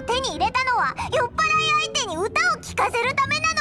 を手に入れたのは酔っ払い相手に歌を聴かせるためなの。